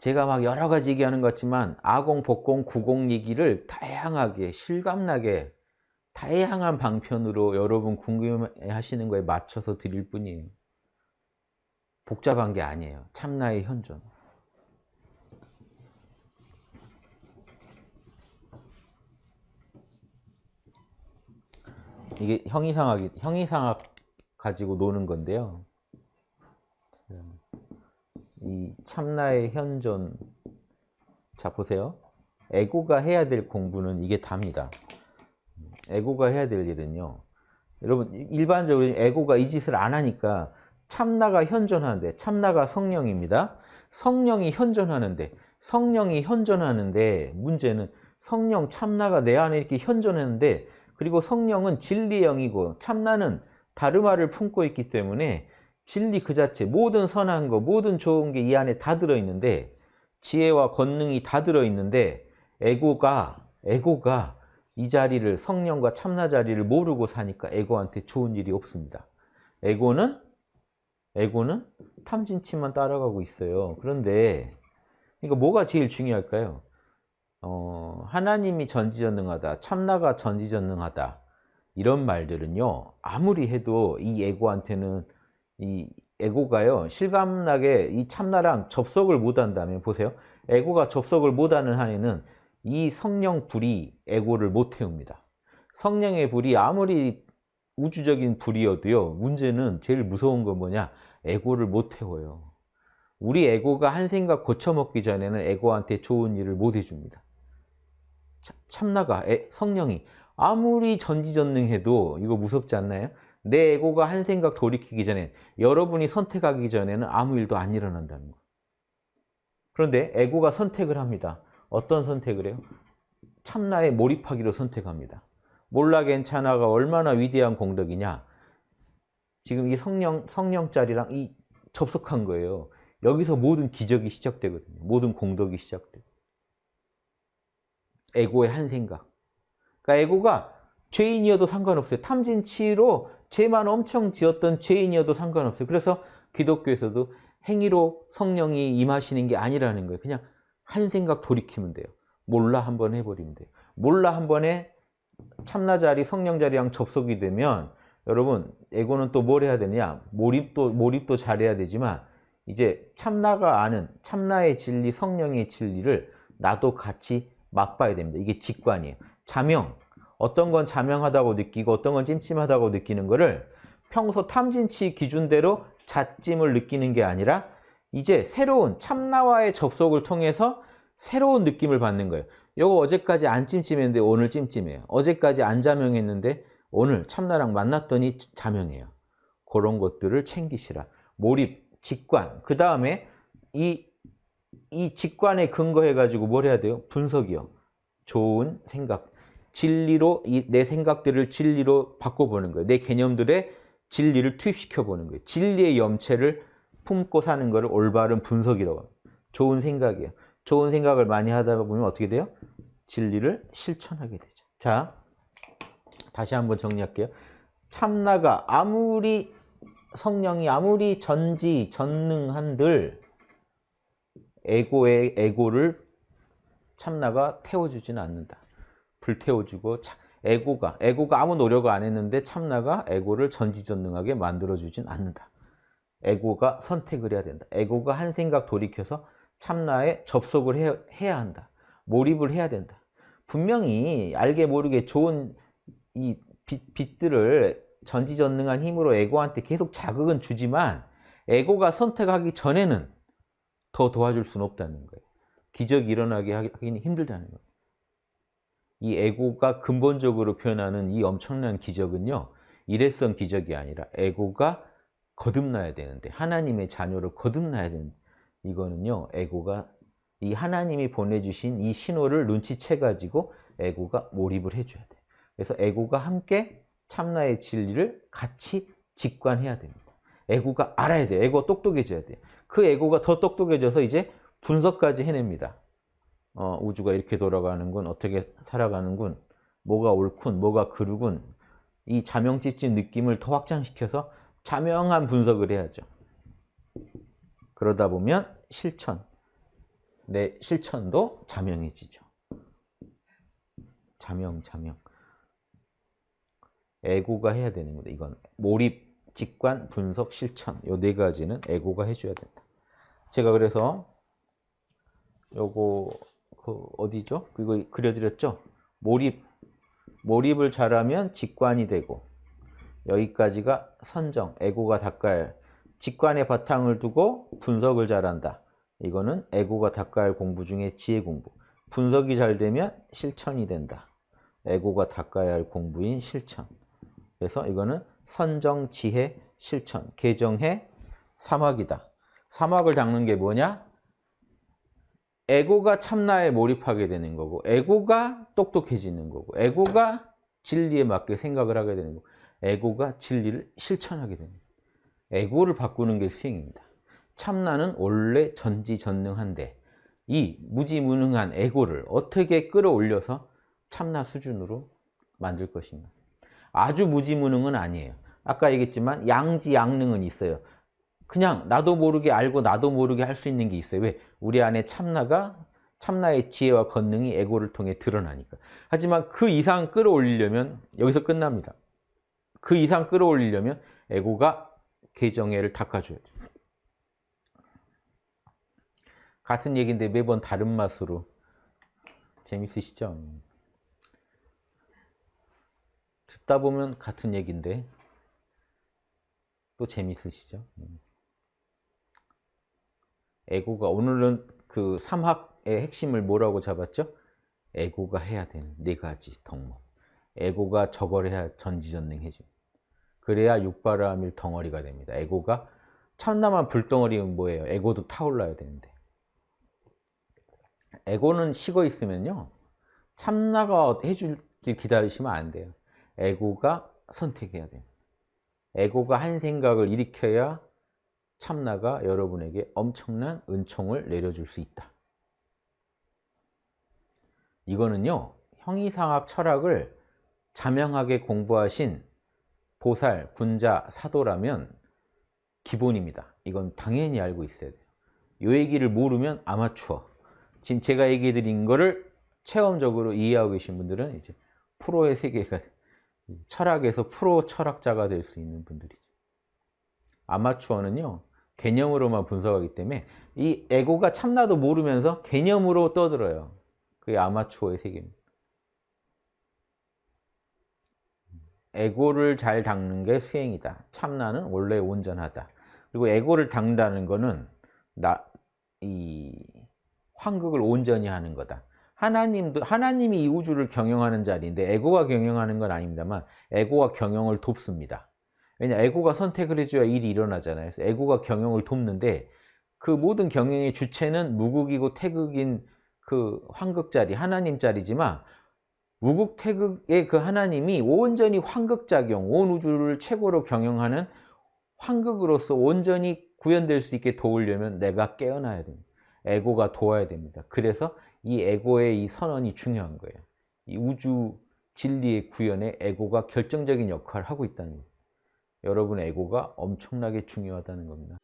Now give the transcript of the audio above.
제가 막 여러 가지 얘기하는 것 같지만 아공, 복공, 구공 얘기를 다양하게 실감나게 다양한 방편으로 여러분 궁금해하시는 거에 맞춰서 드릴 뿐이에요. 복잡한 게 아니에요. 참나의 현존. 이게 형이상학, 형이상학 가지고 노는 건데요. 이 참나의 현존. 자, 보세요. 에고가 해야 될 공부는 이게 답니다. 에고가 해야 될 일은요. 여러분, 일반적으로 에고가 이 짓을 안 하니까 참나가 현존하는데, 참나가 성령입니다. 성령이 현존하는데, 성령이 현존하는데, 문제는 성령 참나가 내 안에 이렇게 현존하는데, 그리고 성령은 진리의 영이고, 참나는 다르마를 품고 있기 때문에 진리 그 자체, 모든 선한 거, 모든 좋은 게 이 안에 다 들어있는데, 지혜와 권능이 다 들어있는데, 에고가, 에고가 이 자리를, 성령과 참나 자리를 모르고 사니까 에고한테 좋은 일이 없습니다. 에고는, 에고는 탐진치만 따라가고 있어요. 그런데, 이거 뭐가 제일 중요할까요? 어, 하나님이 전지전능하다, 참나가 전지전능하다, 이런 말들은요, 아무리 해도 이 에고한테는 이 에고가요 실감나게 이 참나랑 접속을 못한다면 보세요. 에고가 접속을 못하는 한에는 이 성령 불이 에고를 못 태웁니다. 성령의 불이 아무리 우주적인 불이어도요 문제는 제일 무서운 건 뭐냐? 에고를 못 태워요. 우리 에고가 한 생각 고쳐먹기 전에는 에고한테 좋은 일을 못 해줍니다. 참나가 성령이 아무리 전지전능해도 이거 무섭지 않나요? 내 에고가 한 생각 돌이키기 전에 여러분이 선택하기 전에는 아무 일도 안 일어난다는 거 그런데 에고가 선택을 합니다. 어떤 선택을 해요? 참나에 몰입하기로 선택합니다. 몰라 괜찮아가 얼마나 위대한 공덕이냐 지금 이 성령, 성령짜리랑 이 접속한 거예요. 여기서 모든 기적이 시작되거든요. 모든 공덕이 시작돼요. 에고의 한 생각. 그러니까 에고가 죄인이어도 상관없어요. 탐진치로 죄만 엄청 지었던 죄인이어도 상관없어요. 그래서 기독교에서도 행위로 성령이 임하시는 게 아니라는 거예요. 그냥 한 생각 돌이키면 돼요. 몰라 한 번 해버리면 돼요. 몰라 한 번에 참나 자리, 성령 자리랑 접속이 되면 여러분 에고는 또 뭘 해야 되냐? 몰입도 몰입도 잘해야 되지만 이제 참나가 아는 참나의 진리, 성령의 진리를 나도 같이 맛봐야 됩니다. 이게 직관이에요. 자명, 어떤 건 자명하다고 느끼고 어떤 건 찜찜하다고 느끼는 거를 평소 탐진치 기준대로 자찜을 느끼는 게 아니라 이제 새로운 참나와의 접속을 통해서 새로운 느낌을 받는 거예요. 이거 어제까지 안 찜찜했는데 오늘 찜찜해요. 어제까지 안 자명했는데 오늘 참나랑 만났더니 자명해요. 그런 것들을 챙기시라. 몰입, 직관. 그 다음에 이, 이 직관에 근거해가지고 뭘 해야 돼요? 분석이요. 좋은 생각. 진리로 내 생각들을 진리로 바꿔보는 거예요. 내 개념들의 진리를 투입시켜 보는 거예요. 진리의 염체를 품고 사는 것을 올바른 분석이라고 합니다. 좋은 생각이에요. 좋은 생각을 많이 하다 보면 어떻게 돼요? 진리를 실천하게 되죠. 자, 다시 한번 정리할게요. 참나가 아무리 성령이 아무리 전지 전능한들 에고의 에고를 참나가 태워주지는 않는다. 불태워주고 에고가 에고가 아무 노력 안 했는데 참나가 에고를 전지전능하게 만들어주진 않는다. 에고가 선택을 해야 된다. 에고가 한 생각 돌이켜서 참나에 접속을 해, 해야 한다. 몰입을 해야 된다. 분명히 알게 모르게 좋은 이 빛, 빛들을 전지전능한 힘으로 에고한테 계속 자극은 주지만 에고가 선택하기 전에는 더 도와줄 수는 없다는 거예요. 기적이 일어나게 하기는 힘들다는 거예요. 이 에고가 근본적으로 표현하는 이 엄청난 기적은요. 일회성 기적이 아니라 에고가 거듭나야 되는데 하나님의 자녀를 거듭나야 되는 이거는요. 에고가 이 하나님이 보내주신 이 신호를 눈치채 가지고 에고가 몰입을 해줘야 돼요. 그래서 에고가 함께 참나의 진리를 같이 직관해야 됩니다. 에고가 알아야 돼요. 에고가 똑똑해져야 돼요. 그 에고가 더 똑똑해져서 이제 분석까지 해냅니다. 어, 우주가 이렇게 돌아가는군, 어떻게 살아가는군, 뭐가 옳군, 뭐가 그르군 이 자명집진 느낌을 더 확장시켜서 자명한 분석을 해야죠. 그러다 보면 실천, 내 실천도 자명해지죠. 자명, 자명. 에고가 해야 되는 겁니다. 이건 몰입, 직관, 분석, 실천. 요 네 가지는 에고가 해줘야 된다. 제가 그래서 요거 그 어디죠? 그거 그려드렸죠? 몰입, 몰입을 잘하면 직관이 되고 여기까지가 선정, 에고가 닦아야 할 직관의 바탕을 두고 분석을 잘한다. 이거는 에고가 닦아야 할 공부 중에 지혜 공부. 분석이 잘 되면 실천이 된다. 에고가 닦아야 할 공부인 실천. 그래서 이거는 선정, 지혜, 실천, 개정해, 사막이다. 사막을 닦는 게 뭐냐? 에고가 참나에 몰입하게 되는 거고 에고가 똑똑해지는 거고 에고가 진리에 맞게 생각을 하게 되는 거고 에고가 진리를 실천하게 되는 거고 에고를 바꾸는 게 수행입니다. 참나는 원래 전지전능한데 이 무지무능한 에고를 어떻게 끌어올려서 참나 수준으로 만들 것인가 아주 무지무능은 아니에요. 아까 얘기했지만 양지양능은 있어요. 그냥 나도 모르게 알고 나도 모르게 할 수 있는 게 있어요. 왜? 우리 안에 참나가 참나의 지혜와 권능이 에고를 통해 드러나니까. 하지만 그 이상 끌어올리려면 여기서 끝납니다. 그 이상 끌어올리려면 에고가 개정애를 닦아줘야 돼요. 같은 얘기인데 매번 다른 맛으로 재밌으시죠? 듣다 보면 같은 얘기인데 또 재밌으시죠? 에고가 오늘은 그 삼학의 핵심을 뭐라고 잡았죠? 에고가 해야 되는 네 가지 덕목. 에고가 저걸 해야 전지전능해집 그래야 육바라밀 덩어리가 됩니다. 에고가 참나만 불덩어리면 뭐예요? 에고도 타올라야 되는데. 에고는 식어 있으면요. 참나가 해줄 길 기다리시면 안 돼요. 에고가 선택해야 돼요. 에고가 한 생각을 일으켜야 참나가 여러분에게 엄청난 은총을 내려줄 수 있다. 이거는요. 형이상학 철학을 자명하게 공부하신 보살, 군자, 사도라면 기본입니다. 이건 당연히 알고 있어야 돼요. 이 얘기를 모르면 아마추어. 지금 제가 얘기해 드린 거를 체험적으로 이해하고 계신 분들은 이제 프로의 세계가 철학에서 프로 철학자가 될 수 있는 분들이죠. 아마추어는요. 개념으로만 분석하기 때문에 이 에고가 참나도 모르면서 개념으로 떠들어요. 그게 아마추어의 세계입니다. 에고를 잘 닦는 게 수행이다. 참나는 원래 온전하다. 그리고 에고를 닦는다는 거는 나, 이 환극을 온전히 하는 거다. 하나님도 하나님이 이 우주를 경영하는 자리인데 에고가 경영하는 건 아닙니다만 에고가 경영을 돕습니다. 왜냐 에고가 선택을 해줘야 일이 일어나잖아요. 그래서 에고가 경영을 돕는데 그 모든 경영의 주체는 무극이고 태극인 그 환극자리 하나님 자리지만 무극 태극의 그 하나님이 온전히 환극작용 온 우주를 최고로 경영하는 환극으로서 온전히 구현될 수 있게 도우려면 내가 깨어나야 됩니다. 에고가 도와야 됩니다. 그래서 이 에고의 이 선언이 중요한 거예요. 이 우주 진리의 구현에 에고가 결정적인 역할을 하고 있다는 거예요. 여러분의 에고가 엄청나게 중요하다는 겁니다.